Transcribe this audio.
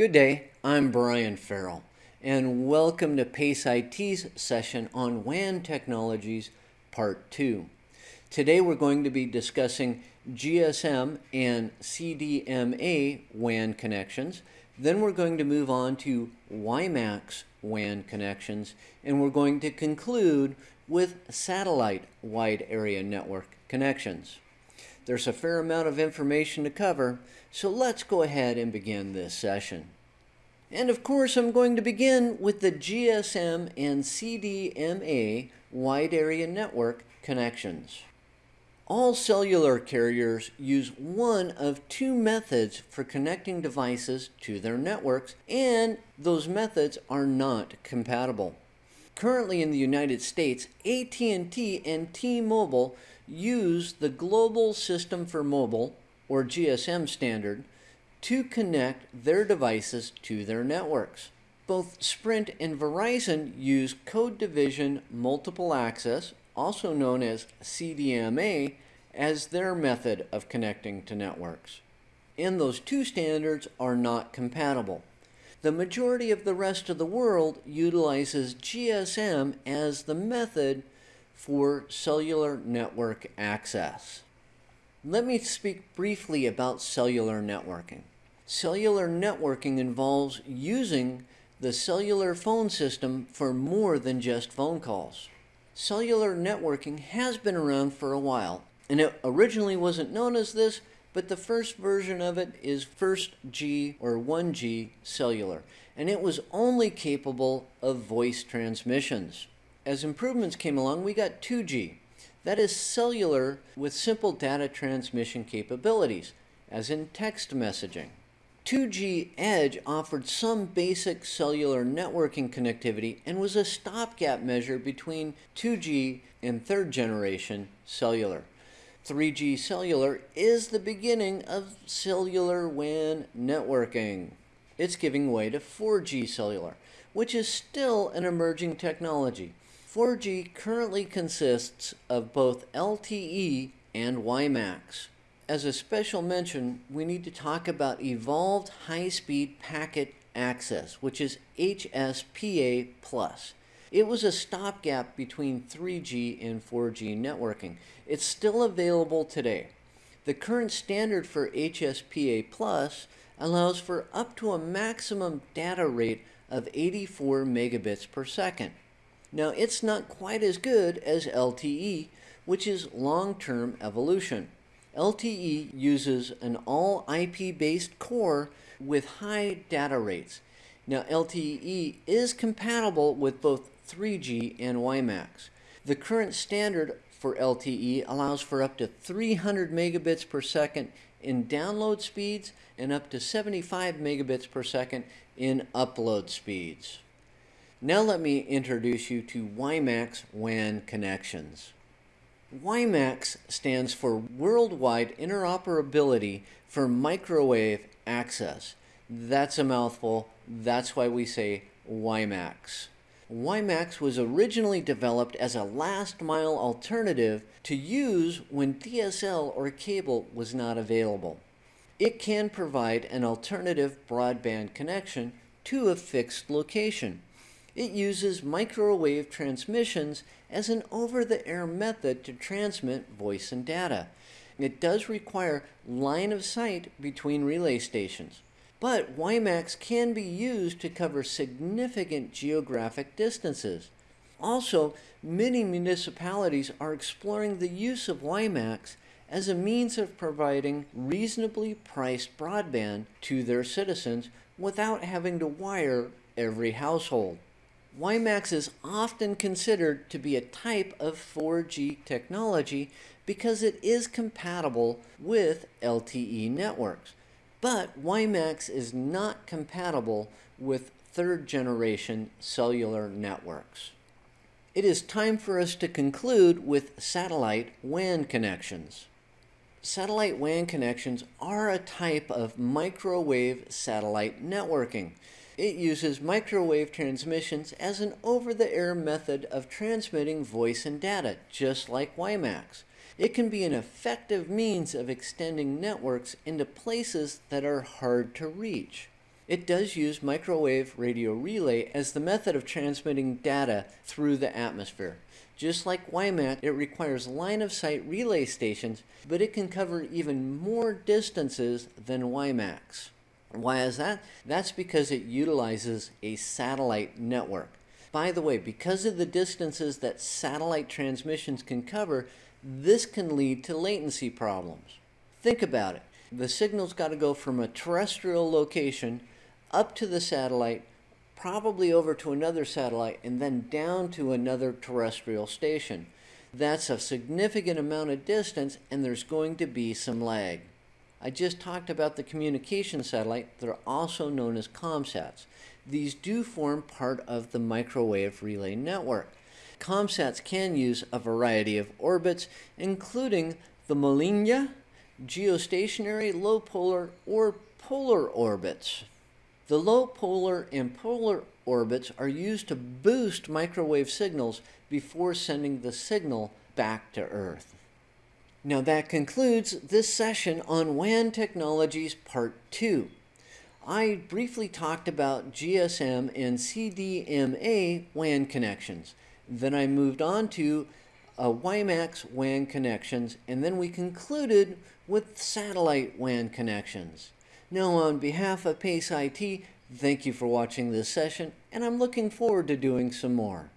Good day, I'm Brian Farrell, and welcome to PACE IT's session on WAN technologies, part 2. Today we're going to be discussing GSM and CDMA WAN connections. Then we're going to move on to WiMAX WAN connections, and we're going to conclude with satellite wide area network connections. There's a fair amount of information to cover, so let's go ahead and begin this session. And of course, I'm going to begin with the GSM and CDMA wide area network connections. All cellular carriers use one of two methods for connecting devices to their networks, and those methods are not compatible. Currently in the United States, AT&T and T-Mobile use the Global System for Mobile, or GSM standard, to connect their devices to their networks. Both Sprint and Verizon use Code Division Multiple Access, also known as CDMA, as their method of connecting to networks. And those two standards are not compatible. The majority of the rest of the world utilizes GSM as the method for cellular network access. Let me speak briefly about cellular networking. Cellular networking involves using the cellular phone system for more than just phone calls. Cellular networking has been around for a while, and it originally wasn't known as this, but the first version of it is first G or 1G cellular, and it was only capable of voice transmissions. As improvements came along, we got 2G. That is cellular with simple data transmission capabilities, as in text messaging. 2G Edge offered some basic cellular networking connectivity and was a stopgap measure between 2G and third generation cellular. 3G cellular is the beginning of cellular WAN networking. It's giving way to 4G cellular, which is still an emerging technology. 4G currently consists of both LTE and WiMAX. As a special mention, we need to talk about Evolved High Speed Packet Access, which is HSPA. It was a stopgap between 3G and 4G networking. It's still available today. The current standard for HSPA Plus allows for up to a maximum data rate of 84 megabits per second. Now, it's not quite as good as LTE, which is long term evolution. LTE uses an all IP based core with high data rates. Now, LTE is compatible with both 3G and WiMAX. The current standard for LTE allows for up to 300 megabits per second in download speeds and up to 75 megabits per second in upload speeds. Now let me introduce you to WiMAX WAN connections. WiMAX stands for Worldwide Interoperability for Microwave Access. That's a mouthful. That's why we say WiMAX. WiMAX was originally developed as a last mile alternative to use when DSL or cable was not available. It can provide an alternative broadband connection to a fixed location. It uses microwave transmissions as an over-the-air method to transmit voice and data. It does require line of sight between relay stations. But WiMAX can be used to cover significant geographic distances. Also, many municipalities are exploring the use of WiMAX as a means of providing reasonably priced broadband to their citizens without having to wire every household. WiMAX is often considered to be a type of 4G technology because it is compatible with LTE networks. But WiMAX is not compatible with third generation cellular networks. It is time for us to conclude with satellite WAN connections. Satellite WAN connections are a type of microwave satellite networking. It uses microwave transmissions as an over-the-air method of transmitting voice and data, just like WiMAX. It can be an effective means of extending networks into places that are hard to reach. It does use microwave radio relay as the method of transmitting data through the atmosphere. Just like WiMAX, it requires line of sight relay stations, but it can cover even more distances than WiMAX. Why is that? That's because it utilizes a satellite network. By the way, because of the distances that satellite transmissions can cover, this can lead to latency problems. Think about it. The signal's got to go from a terrestrial location up to the satellite probably over to another satellite, and then down to another terrestrial station. That's a significant amount of distance, and there's going to be some lag. I just talked about the communication satellite. They're also known as COMSATs. These do form part of the microwave relay network. COMSATs can use a variety of orbits, including the Molniya, geostationary, low polar, or polar orbits. The low polar and polar orbits are used to boost microwave signals before sending the signal back to Earth. Now that concludes this session on WAN technologies part 2. I briefly talked about GSM and CDMA WAN connections. Then I moved on to uh, WiMAX WAN connections, and then we concluded with satellite WAN connections. Now, on behalf of PACE IT, thank you for watching this session, and I'm looking forward to doing some more.